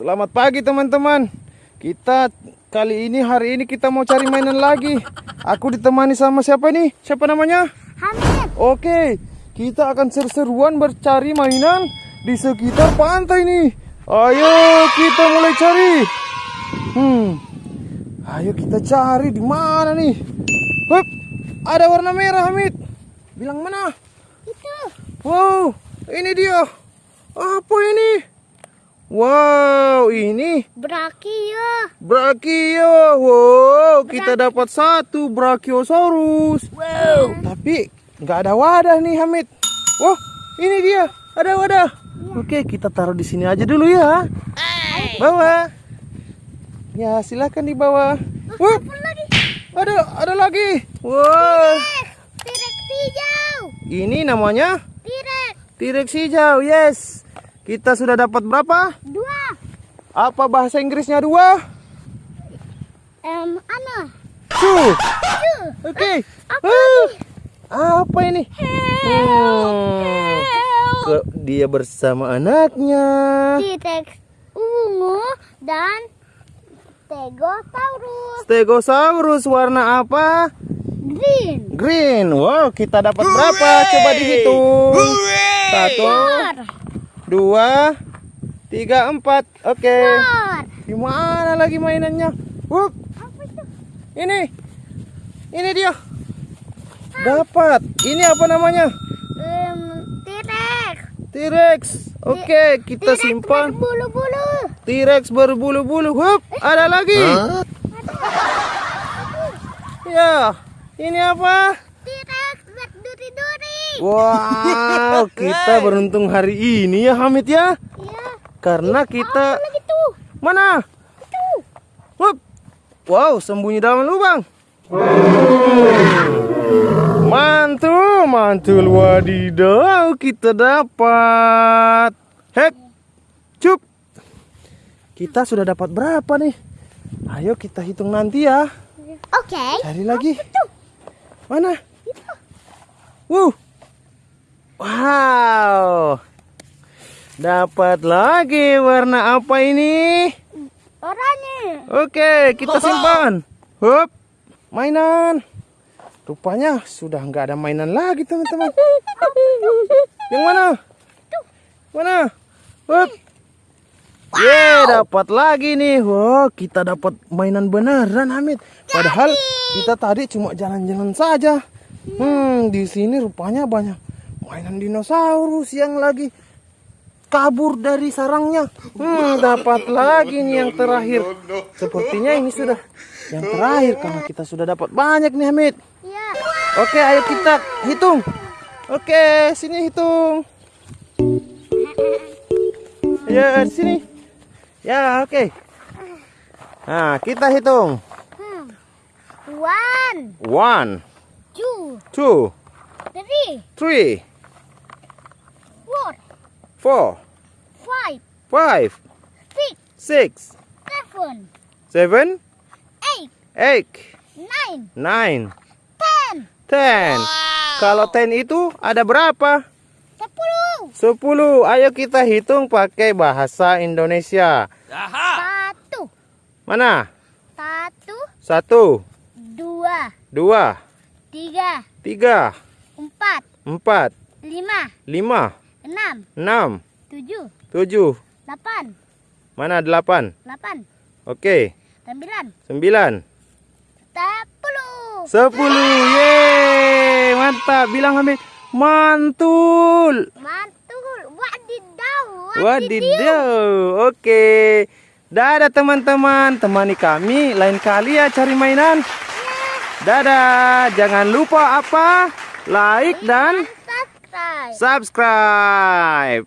Selamat pagi teman-teman. Kita kali ini hari ini kita mau cari mainan lagi. Aku ditemani sama siapa nih? Siapa namanya? Hamid. Oke, kita akan seru-seruan bercari mainan di sekitar pantai nih. Ayo kita mulai cari. Hmm. Ayo kita cari di mana nih? Hup, ada warna merah Hamid. Bilang mana? Itu. Wow, ini dia. Apa ini? Wow, ini Brakio. Brachio. Wow, kita dapat satu Brachiosaurus. Wow. Tapi nggak ada wadah nih Hamid. Wah, ini dia. Ada wadah. Oke, kita taruh di sini aja dulu ya. Bawa. Ya, silakan dibawa. Wah, Apa lagi? ada ada lagi. Wow. Tirek hijau. Ini namanya Tirek. T-Rex hijau. Yes. Kita sudah dapat berapa? Dua. Apa bahasa Inggrisnya dua? Em, ano? Two. Two. Oke. Apa Ah, lagi? Apa ini? Hmm. Help. Ke- dia bersama anaknya. Tirek ungu dan Stegosaurus. Stegosaurus warna apa? Green. Green. Wow, kita dapat berapa? Coba dihitung. Satu, Four. Dua, tiga, empat. Oke. Four. Di mana lagi mainannya? Wup, ini. Ini dia. Dapat. Ini apa namanya? Em, Tirek. T-Rex. Oke, kita T-Rex simpan. berbulu-bulu. T-Rex berbulu-bulu. Hup, ada lagi. Ya, ini apa? Wow, kita beruntung hari ini ya Hamid ya. Iya. Karena kita mana? Itu. Wow, sembunyi dalam lubang. Mantul, mantul wadidaw, kita dapat. Hek. Cup. Kita sudah dapat berapa nih? Ayo kita hitung nanti ya. Oke. Cari lagi. Mana? Wuh. Wow. Dapat lagi warna apa ini? Oranye. Oke, kita simpan. Hup. Mainan. Rupanya sudah nggak ada mainan lagi, teman-teman. Yang mana? Mana? Hup. Ye, dapat lagi nih. Wow, kita dapat mainan beneran, Hamid. Padahal kita tadi cuma jalan-jalan saja. Hmm, di sini rupanya banyak mainan dinosaurus yang lagi kabur dari sarangnya. Hmm, dapat lagi nih yang terakhir. Sepertinya ini sudah yang terakhir karena kita sudah dapat banyak nih, Hamid. Iya. Oke, ayo kita hitung. Oke, sini hitung. Ya, sini. Ya, oke. Nah, kita hitung. Hmm. One, One, two, two, three, three, four, five, five, six, six, seven, seven, eight, eight, nine, nine, ten, ten. Kalau ten itu ada berapa? sepuluh, Sepuluh. Ayo kita hitung pakai bahasa Indonesia. satu, Mana? satu, Satu, dua, dua, tiga, tiga, empat, empat, lima, lima, enam, enam, tujuh, tujuh. delapan, Mana delapan? delapan, Oke, sembilan, sembilan, sepuluh. sepuluh. Yeay, mantap. Bilang Hamid, mantul. Mantul, wadidaw, Wadidaw. Oke. Dadah teman-teman, temani kami lain kali ya cari mainan. Dadah. Jangan lupa apa? Like dan. Subscribe.